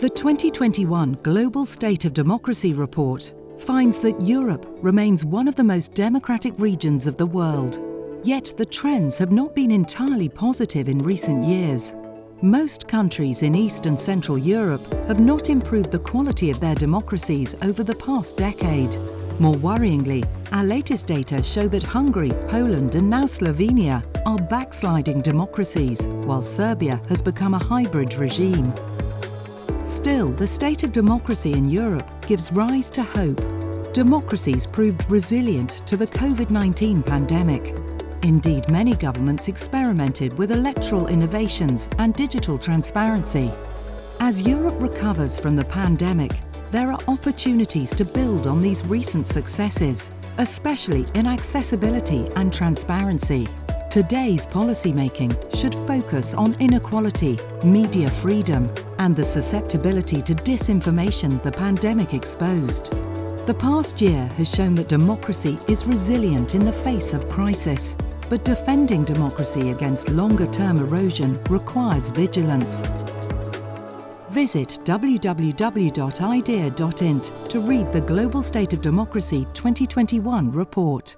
The 2021 Global State of Democracy report finds that Europe remains one of the most democratic regions of the world. Yet the trends have not been entirely positive in recent years. Most countries in East and Central Europe have not improved the quality of their democracies over the past decade. More worryingly, our latest data show that Hungary, Poland and now Slovenia are backsliding democracies, while Serbia has become a hybrid regime. Still, the state of democracy in Europe gives rise to hope. Democracies proved resilient to the COVID-19 pandemic. Indeed, many governments experimented with electoral innovations and digital transparency. As Europe recovers from the pandemic, there are opportunities to build on these recent successes, especially in accessibility and transparency. Today's policymaking should focus on inequality, media freedom and the susceptibility to disinformation the pandemic exposed. The past year has shown that democracy is resilient in the face of crisis, but defending democracy against longer-term erosion requires vigilance. Visit www.idea.int to read the Global State of Democracy 2021 report.